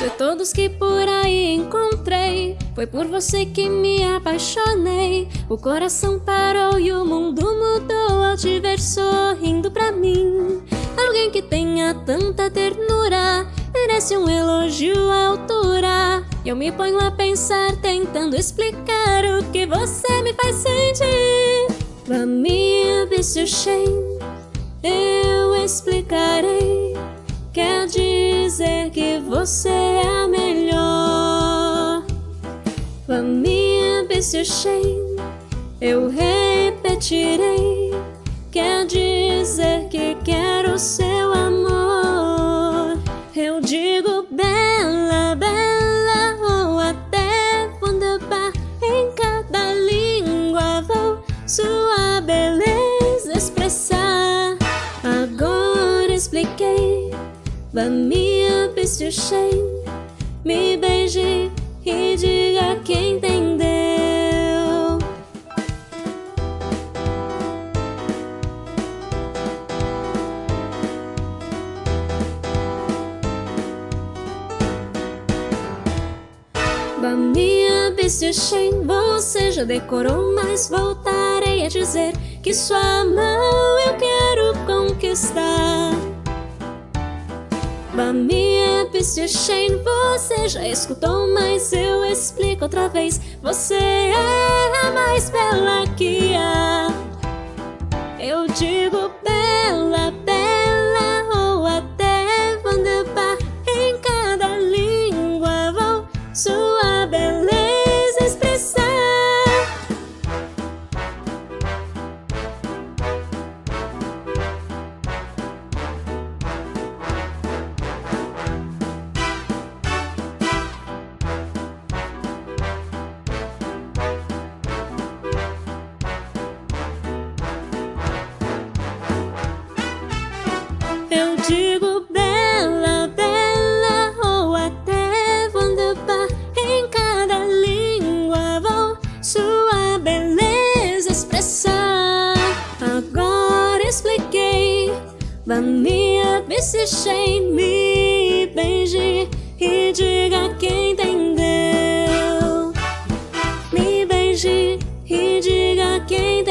De todos que por aí encontrei, foi por você que me apaixonei. O coração parou e o mundo mudou ao te ver sorrindo pra mim. Alguém que tenha tanta ternura merece um elogio à altura. Eu me ponho a pensar, tentando explicar o que você me faz sentir. Pra mim, vício shame, eu explicarei. Quer dizer que você Pra mim, vício shame, eu repetirei. Quer dizer que quero seu amor. Eu digo bela, bela ou até wunderbar. Em cada língua vou sua beleza expressar. Agora expliquei, vai me abistir, me beije e diga quem entendeu. Minha Shem, você já decorou, mas voltarei a dizer que sua mão eu quero conquistar. Da minha Shem, você já escutou, mas eu explico outra vez. Você é mais bela que Eu digo bela, bela ou até wunderbar. Em cada língua vou sua beleza expressar. Agora expliquei, minha Shem, me beije e diga quem entendeu. Me beije e diga quem entendeu.